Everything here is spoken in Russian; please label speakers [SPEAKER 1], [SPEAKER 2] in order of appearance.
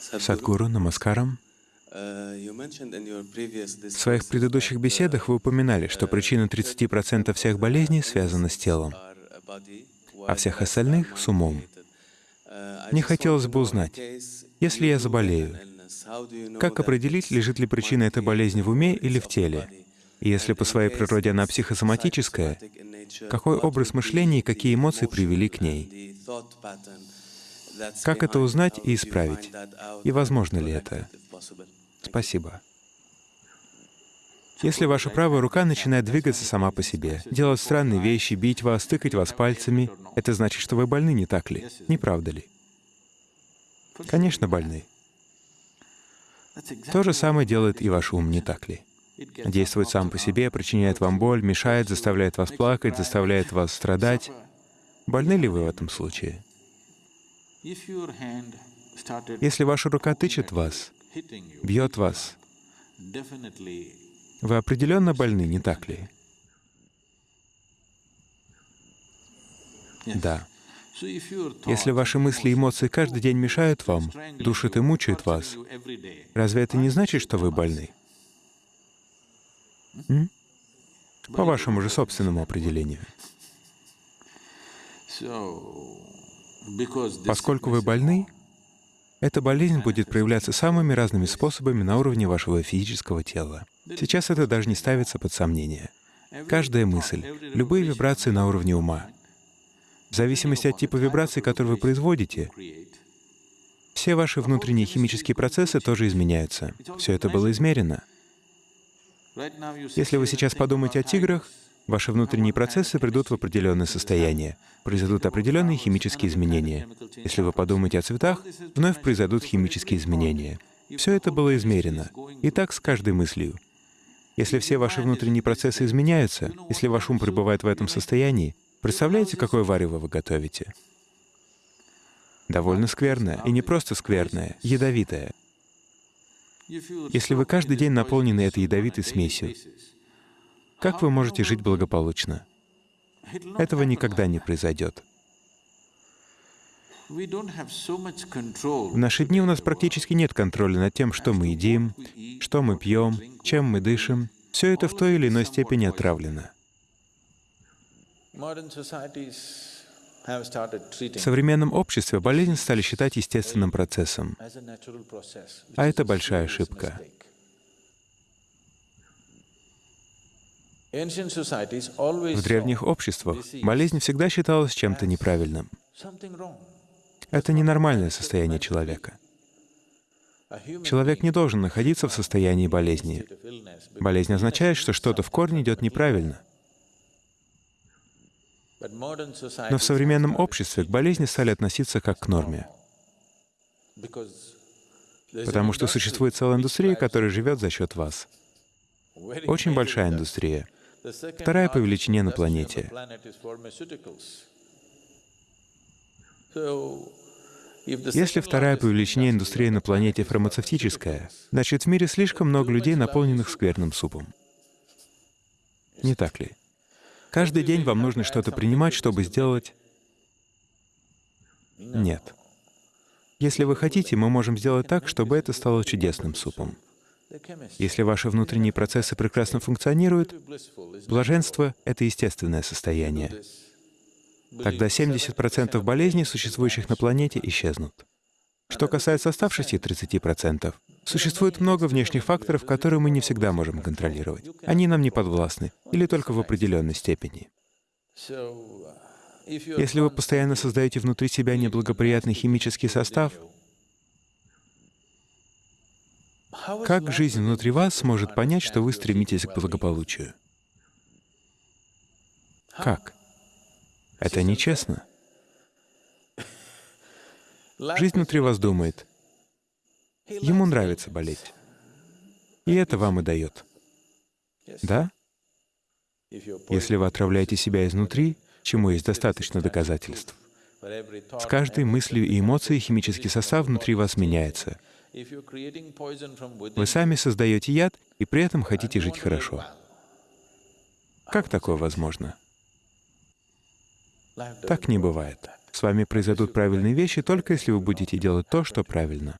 [SPEAKER 1] Садгуру, намаскарам. В своих предыдущих беседах вы упоминали, что причина 30% всех болезней связана с телом, а всех остальных — с умом. Мне хотелось бы узнать, если я заболею, как определить, лежит ли причина этой болезни в уме или в теле? И если по своей природе она психосоматическая, какой образ мышления и какие эмоции привели к ней? Как это узнать и исправить? И возможно ли это? Спасибо. Если ваша правая рука начинает двигаться сама по себе, делать странные вещи, бить вас, тыкать вас пальцами, это значит, что вы больны, не так ли? Не правда ли? Конечно, больны. То же самое делает и ваш ум, не так ли? Действует сам по себе, причиняет вам боль, мешает, заставляет вас плакать, заставляет вас страдать. Больны ли вы в этом случае? Если ваша рука тычет вас, бьет вас, вы определенно больны, не так ли? Да. Если ваши мысли и эмоции каждый день мешают вам, душат и мучают вас, разве это не значит, что вы больны? М? По вашему же собственному определению. Поскольку вы больны, эта болезнь будет проявляться самыми разными способами на уровне вашего физического тела. Сейчас это даже не ставится под сомнение. Каждая мысль, любые вибрации на уровне ума — в зависимости от типа вибраций, которые вы производите, все ваши внутренние химические процессы тоже изменяются. Все это было измерено. Если вы сейчас подумаете о тиграх, ваши внутренние процессы придут в определенное состояние, произойдут определенные химические изменения. Если вы подумаете о цветах, вновь произойдут химические изменения. Все это было измерено. И так с каждой мыслью. Если все ваши внутренние процессы изменяются, если ваш ум пребывает в этом состоянии, Представляете, какое варево вы готовите? Довольно скверное, и не просто скверное, ядовитое. Если вы каждый день наполнены этой ядовитой смесью, как вы можете жить благополучно? Этого никогда не произойдет. В наши дни у нас практически нет контроля над тем, что мы едим, что мы пьем, чем мы дышим. Все это в той или иной степени отравлено. В современном обществе болезнь стали считать естественным процессом, а это большая ошибка. В древних обществах болезнь всегда считалась чем-то неправильным. Это ненормальное состояние человека. Человек не должен находиться в состоянии болезни. Болезнь означает, что что-то в корне идет неправильно. Но в современном обществе к болезни стали относиться как к норме, потому что существует целая индустрия, которая живет за счет вас. Очень большая индустрия. Вторая по величине на планете. Если вторая по величине индустрия на планете фармацевтическая, значит, в мире слишком много людей, наполненных скверным супом. Не так ли? Каждый день вам нужно что-то принимать, чтобы сделать... Нет. Если вы хотите, мы можем сделать так, чтобы это стало чудесным супом. Если ваши внутренние процессы прекрасно функционируют, блаженство — это естественное состояние. Тогда 70% болезней, существующих на планете, исчезнут. Что касается оставшихся 30%, существует много внешних факторов, которые мы не всегда можем контролировать. Они нам не подвластны, или только в определенной степени. Если вы постоянно создаете внутри себя неблагоприятный химический состав, как жизнь внутри вас сможет понять, что вы стремитесь к благополучию? Как? Это нечестно. Жизнь внутри вас думает. Ему нравится болеть. И это вам и дает. Да? Если вы отравляете себя изнутри, чему есть достаточно доказательств, с каждой мыслью и эмоцией химический состав внутри вас меняется. Вы сами создаете яд и при этом хотите жить хорошо. Как такое возможно? Так не бывает. С вами произойдут правильные вещи только если вы будете делать то, что правильно.